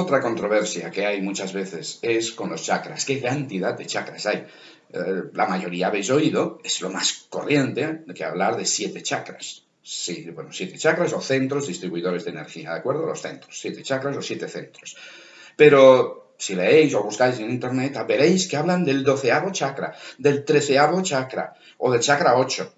Otra controversia que hay muchas veces es con los chakras. ¿Qué cantidad de chakras hay? Eh, la mayoría habéis oído, es lo más corriente, que hablar de siete chakras. Sí, bueno, siete chakras o centros distribuidores de energía, ¿de acuerdo? Los centros, siete chakras o siete centros. Pero si leéis o buscáis en internet, veréis que hablan del doceavo chakra, del treceavo chakra, o del chakra 8,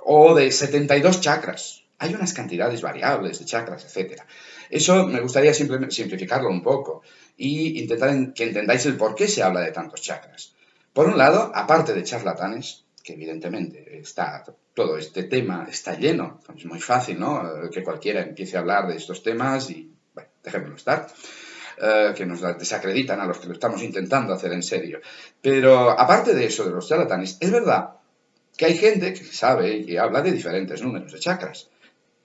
o de 72 chakras. Hay unas cantidades variables de chakras, etc. Eso me gustaría simplificarlo un poco y intentar que entendáis el por qué se habla de tantos chakras. Por un lado, aparte de charlatanes, que evidentemente está todo este tema está lleno, es muy fácil, ¿no? Que cualquiera empiece a hablar de estos temas y, bueno, déjenmelo estar. Eh, que nos desacreditan a los que lo estamos intentando hacer en serio. Pero aparte de eso, de los charlatanes, es verdad que hay gente que sabe y habla de diferentes números de chakras.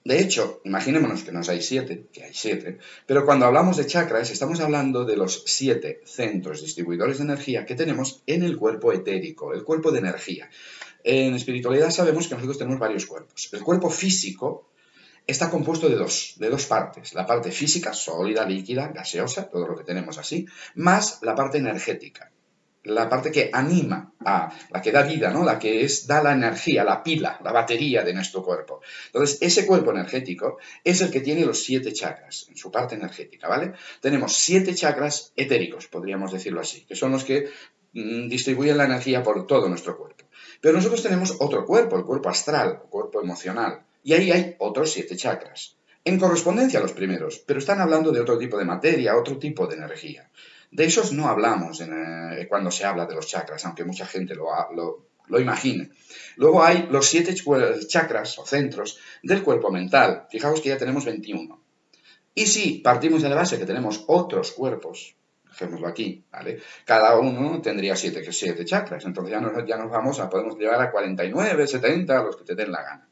De hecho, imaginémonos que nos hay siete, que hay siete, pero cuando hablamos de chakras estamos hablando de los siete centros distribuidores de energía que tenemos en el cuerpo etérico, el cuerpo de energía. En espiritualidad sabemos que nosotros tenemos varios cuerpos. El cuerpo físico está compuesto de dos, de dos partes. La parte física, sólida, líquida, gaseosa, todo lo que tenemos así, más la parte energética, la parte que anima, a, la que da vida, ¿no? la que es, da la energía, la pila, la batería de nuestro cuerpo. Entonces, ese cuerpo energético es el que tiene los siete chakras en su parte energética, ¿vale? Tenemos siete chakras etéricos, podríamos decirlo así, que son los que mm, distribuyen la energía por todo nuestro cuerpo. Pero nosotros tenemos otro cuerpo, el cuerpo astral, el cuerpo emocional, y ahí hay otros siete chakras. En correspondencia a los primeros, pero están hablando de otro tipo de materia, otro tipo de energía. De esos no hablamos eh, cuando se habla de los chakras, aunque mucha gente lo, lo, imagine. Luego hay los siete chakras o centros del cuerpo mental. Fijaos que ya tenemos 21. Y si partimos de la base que tenemos otros cuerpos, dejémoslo aquí, ¿vale? Cada uno tendría siete, siete chakras. Entonces ya nos, ya nos vamos a, podemos llevar a 49, 70, los que te den la gana.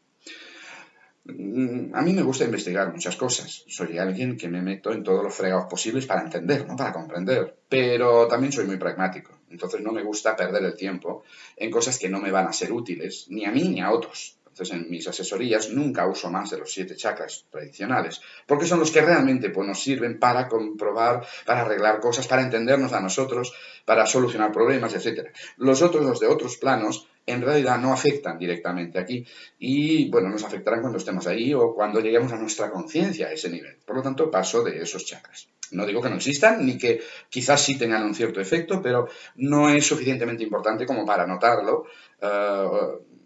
Mm, a mí me gusta investigar muchas cosas. Soy alguien que me meto en todos los fregados posibles para entender, no para comprender. Pero también soy muy pragmático. Entonces no me gusta perder el tiempo en cosas que no me van a ser útiles, ni a mí ni a otros. Entonces en mis asesorías nunca uso más de los siete chakras tradicionales, porque son los que realmente pues, nos sirven para comprobar, para arreglar cosas, para entendernos a nosotros, para solucionar problemas, etc. Los otros, los de otros planos, en realidad no afectan directamente aquí y, bueno, nos afectarán cuando estemos ahí o cuando lleguemos a nuestra conciencia a ese nivel. Por lo tanto, paso de esos chakras. No digo que no existan, ni que quizás sí tengan un cierto efecto, pero no es suficientemente importante como para notarlo eh,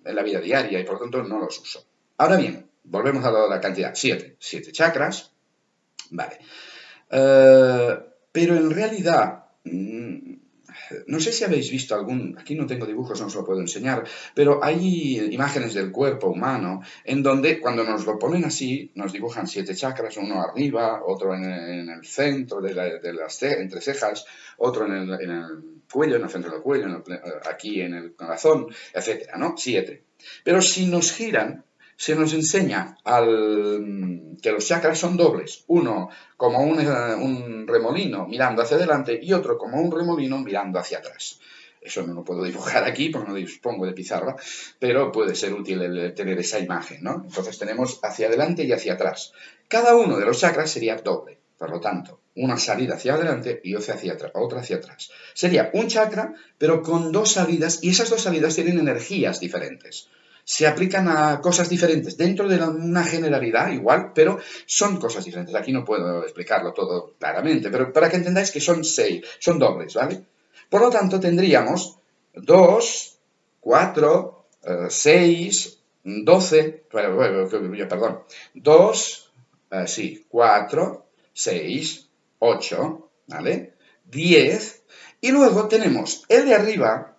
en la vida diaria y por lo tanto no los uso. Ahora bien, volvemos a la cantidad. Siete. Siete chakras. Vale. Eh, pero en realidad mm, no sé si habéis visto algún, aquí no tengo dibujos, no os lo puedo enseñar, pero hay imágenes del cuerpo humano en donde cuando nos lo ponen así, nos dibujan siete chakras, uno arriba, otro en el, centro de, las entre cejas, otro en el, cuello, en el centro del cuello, aquí en el corazón, etcétera, ¿no? Siete. Pero si nos giran, se nos enseña que los chakras son dobles, uno como eh, un, remolino mirando hacia adelante y otro como un remolino mirando hacia atrás. Eso no lo puedo dibujar aquí porque no dispongo de pizarra, pero puede ser útil el tener esa imagen, ¿no? Entonces tenemos hacia adelante y hacia atrás. Cada uno de los chakras sería doble, por lo tanto, una salida hacia adelante y otra hacia atrás. Otra hacia atrás. Sería un chakra, pero con dos salidas, y esas dos salidas tienen energías diferentes se aplican a cosas diferentes, dentro de una generalidad igual, pero son cosas diferentes. Aquí no puedo explicarlo todo claramente, pero para que entendáis que son seis, son dobles, ¿vale? Por lo tanto, tendríamos 2, 4, 6, 12, perdón, 2, eh, sí, 4, 6, 8, ¿vale? 10, y luego tenemos el de arriba,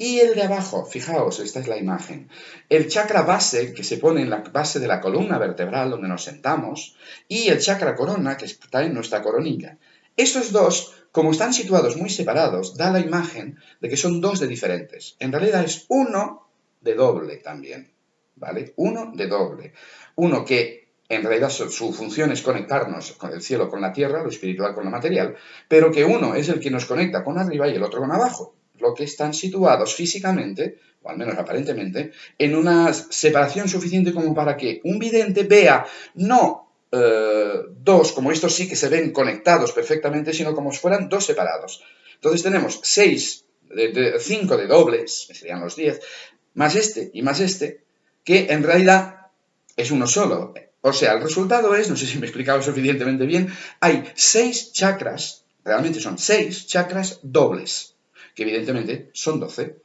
y el de abajo, fijaos, esta es la imagen. El chakra base, que se pone en la base de la columna vertebral donde nos sentamos, y el chakra corona, que está en nuestra coronilla. Estos dos como están situados muy separados, da la imagen de que son dos de diferentes. En realidad es uno de doble también, ¿vale? Uno de doble. Uno que en realidad su, función es conectarnos con el cielo con la tierra, lo espiritual con lo material, pero que uno es el que nos conecta con arriba y el otro con abajo, lo que están situados físicamente, o al menos aparentemente, en una separación suficiente como para que un vidente vea no eh, dos, como estos sí que se ven conectados perfectamente, sino como si fueran dos separados. Entonces tenemos seis, cinco de dobles, serían los diez, más este y más este, que en realidad es uno solo. O sea, el resultado es, no sé si me he explicado suficientemente bien, hay seis chakras, realmente son seis chakras dobles, que evidentemente son doce.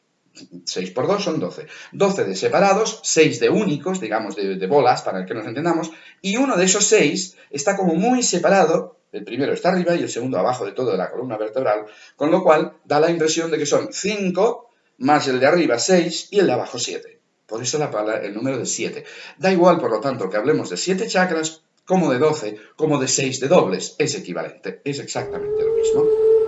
6 por 2 son 12. 12 de separados, 6 de únicos, digamos de, de, bolas, para que nos entendamos, y uno de esos 6 está como muy separado, el primero está arriba y el segundo abajo de todo de la columna vertebral, con lo cual da la impresión de que son 5 más el de arriba 6 y el de abajo 7. Por eso la palabra, el número de 7. Da igual, por lo tanto, que hablemos de 7 chakras, como de 12, como de 6 de dobles. Es equivalente, es exactamente lo mismo.